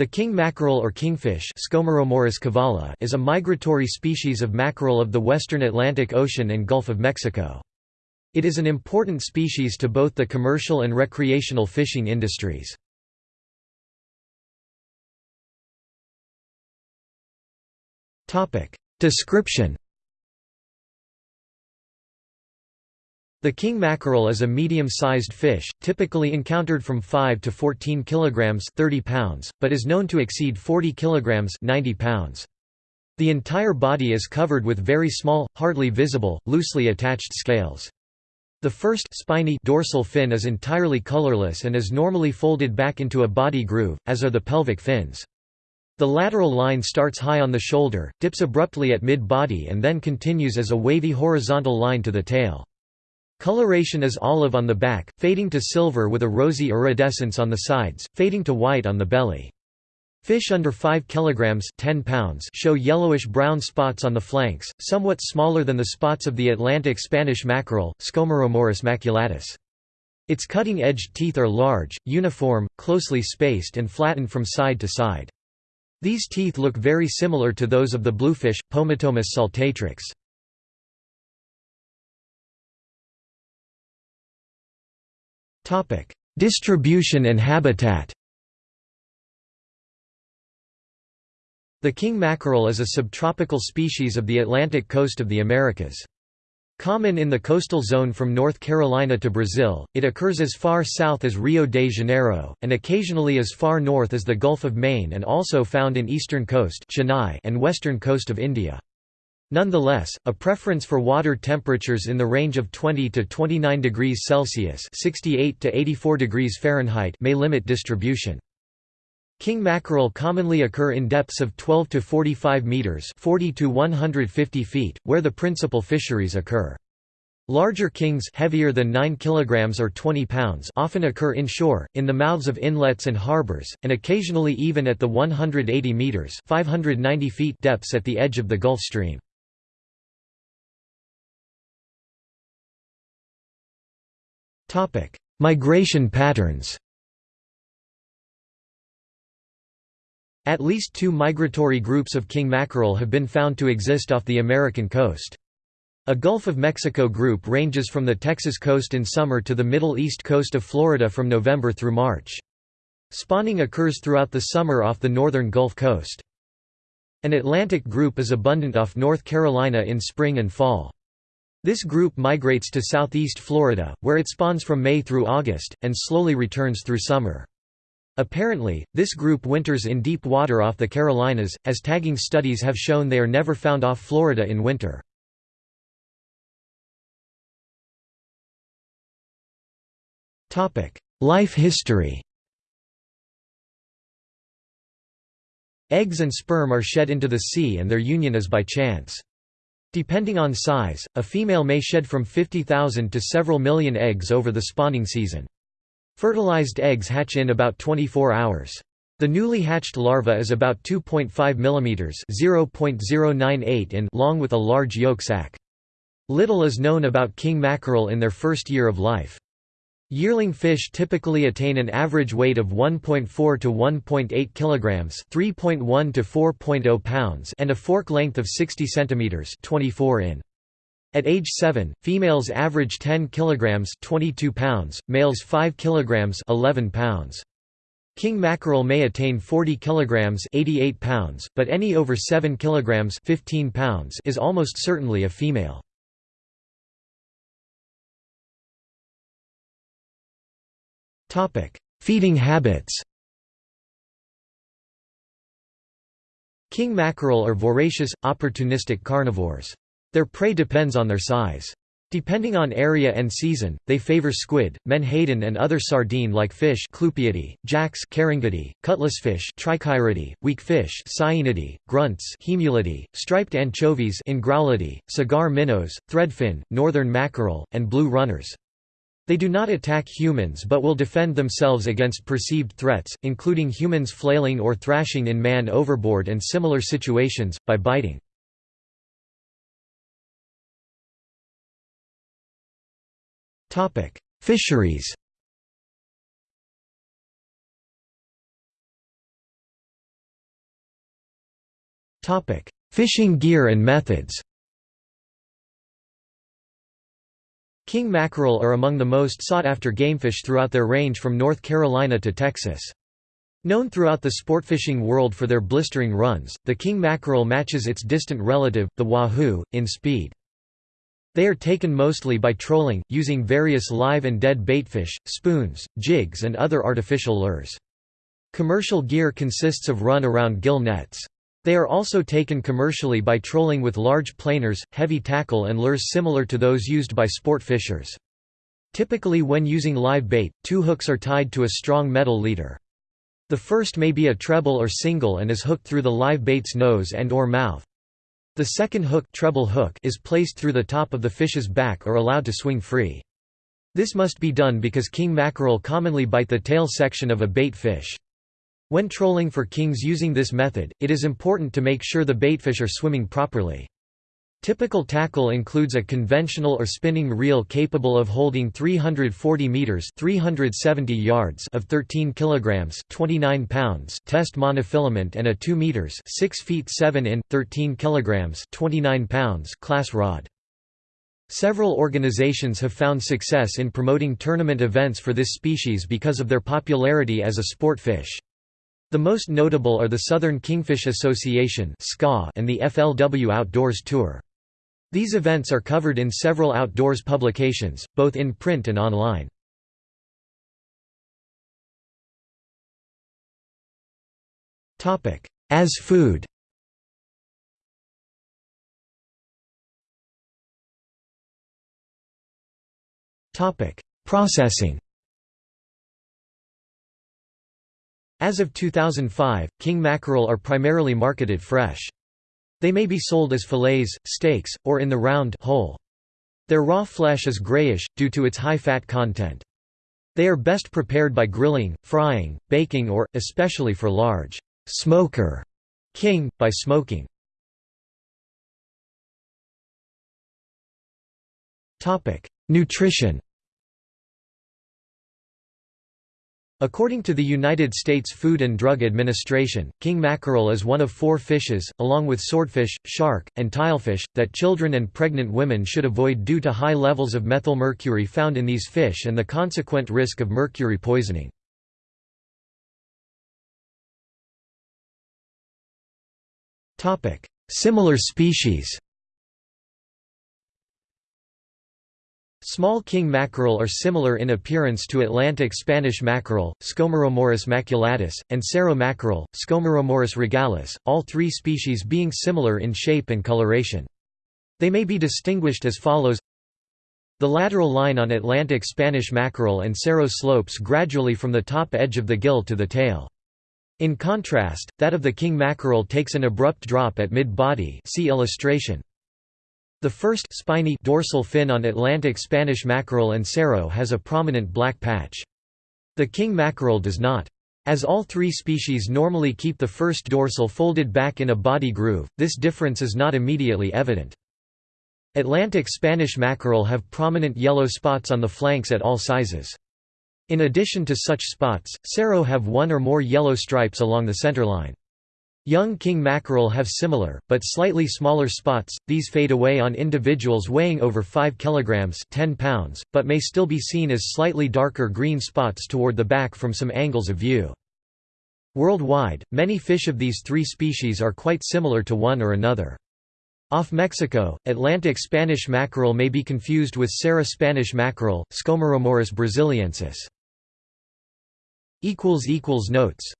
The king mackerel or kingfish is a migratory species of mackerel of the western Atlantic Ocean and Gulf of Mexico. It is an important species to both the commercial and recreational fishing industries. Description The king mackerel is a medium-sized fish, typically encountered from 5 to 14 kilograms 30 pounds, but is known to exceed 40 kilograms 90 pounds. The entire body is covered with very small, hardly visible, loosely attached scales. The first spiny dorsal fin is entirely colorless and is normally folded back into a body groove, as are the pelvic fins. The lateral line starts high on the shoulder, dips abruptly at mid-body and then continues as a wavy horizontal line to the tail. Coloration is olive on the back, fading to silver with a rosy iridescence on the sides, fading to white on the belly. Fish under 5 kg 10 pounds show yellowish-brown spots on the flanks, somewhat smaller than the spots of the Atlantic Spanish mackerel, Scomberomorus maculatus. Its cutting-edged teeth are large, uniform, closely spaced and flattened from side to side. These teeth look very similar to those of the bluefish, Pomatomus saltatrix. Distribution and habitat The king mackerel is a subtropical species of the Atlantic coast of the Americas. Common in the coastal zone from North Carolina to Brazil, it occurs as far south as Rio de Janeiro, and occasionally as far north as the Gulf of Maine and also found in eastern coast Chennai and western coast of India. Nonetheless, a preference for water temperatures in the range of 20 to 29 degrees Celsius (68 to 84 degrees Fahrenheit) may limit distribution. King mackerel commonly occur in depths of 12 to 45 meters (40 to 150 feet), where the principal fisheries occur. Larger kings heavier than 9 kilograms or 20 pounds often occur inshore, in the mouths of inlets and harbors, and occasionally even at the 180 meters 590 feet depths at the edge of the Gulf Stream. Topic: Migration patterns. At least two migratory groups of king mackerel have been found to exist off the American coast. A Gulf of Mexico group ranges from the Texas coast in summer to the Middle East coast of Florida from November through March. Spawning occurs throughout the summer off the northern Gulf Coast. An Atlantic group is abundant off North Carolina in spring and fall. This group migrates to southeast Florida, where it spawns from May through August, and slowly returns through summer. Apparently, this group winters in deep water off the Carolinas, as tagging studies have shown they are never found off Florida in winter. Life history Eggs and sperm are shed into the sea and their union is by chance. Depending on size, a female may shed from 50,000 to several million eggs over the spawning season. Fertilized eggs hatch in about 24 hours. The newly hatched larva is about 2.5 mm (0.098 in) long with a large yolk sac. Little is known about king mackerel in their first year of life. Yearling fish typically attain an average weight of 1.4 to 1.8 kilograms, 3.1 to 4.0 pounds, and a fork length of 60 centimeters, 24 in. At age 7, females average 10 kilograms, 22 pounds, males 5 kilograms, 11 pounds. King mackerel may attain 40 kilograms, 88 pounds, but any over 7 kilograms, 15 pounds is almost certainly a female. Feeding habits. King mackerel are voracious, opportunistic carnivores. Their prey depends on their size. Depending on area and season, they favor squid, menhaden and other sardine-like fish jacks cutlassfish weak fish grunts striped anchovies cigar minnows, threadfin, northern mackerel, and blue runners. They do not attack humans but will defend themselves against perceived threats, including humans flailing or thrashing in man overboard and similar situations, by biting. Fisheries Fishing gear and methods King mackerel are among the most sought-after gamefish throughout their range from North Carolina to Texas. Known throughout the sportfishing world for their blistering runs, the king mackerel matches its distant relative, the wahoo, in speed. They are taken mostly by trolling, using various live and dead baitfish, spoons, jigs and other artificial lures. Commercial gear consists of run-around gill nets. They are also taken commercially by trolling with large planers, heavy tackle and lures similar to those used by sport fishers. Typically when using live bait, two hooks are tied to a strong metal leader. The first may be a treble or single and is hooked through the live bait's nose and or mouth. The second hook, treble hook is placed through the top of the fish's back or allowed to swing free. This must be done because king mackerel commonly bite the tail section of a bait fish. When trolling for kings using this method, it is important to make sure the baitfish are swimming properly. Typical tackle includes a conventional or spinning reel capable of holding 340 meters (370 yards) of 13 kilograms (29 pounds) test monofilament and a 2 meters (6 feet 7 in 13 kilograms) 29 pounds class rod. Several organizations have found success in promoting tournament events for this species because of their popularity as a sport fish. The most notable are the Southern Kingfish Association and the FLW Outdoors Tour. These events are covered in several outdoors publications, both in print and online. As food Processing As of 2005, king mackerel are primarily marketed fresh. They may be sold as fillets, steaks, or in the round whole. Their raw flesh is grayish, due to its high fat content. They are best prepared by grilling, frying, baking or, especially for large smoker king, by smoking. Nutrition According to the United States Food and Drug Administration, king mackerel is one of four fishes, along with swordfish, shark, and tilefish, that children and pregnant women should avoid due to high levels of methylmercury found in these fish and the consequent risk of mercury poisoning. Similar species Small king mackerel are similar in appearance to Atlantic Spanish mackerel, Scomberomorus maculatus, and Cero mackerel, Scomberomorus regalis, all three species being similar in shape and coloration. They may be distinguished as follows The lateral line on Atlantic Spanish mackerel and Cero slopes gradually from the top edge of the gill to the tail. In contrast, that of the king mackerel takes an abrupt drop at mid-body see illustration. The first spiny dorsal fin on Atlantic Spanish mackerel and cero has a prominent black patch. The king mackerel does not. As all three species normally keep the first dorsal folded back in a body groove, this difference is not immediately evident. Atlantic Spanish mackerel have prominent yellow spots on the flanks at all sizes. In addition to such spots, cero have one or more yellow stripes along the centerline. Young king mackerel have similar, but slightly smaller spots, these fade away on individuals weighing over 5 kg 10 pounds, but may still be seen as slightly darker green spots toward the back from some angles of view. Worldwide, many fish of these three species are quite similar to one or another. Off Mexico, Atlantic Spanish mackerel may be confused with Serra Spanish mackerel, Scomberomorus brasiliensis. Notes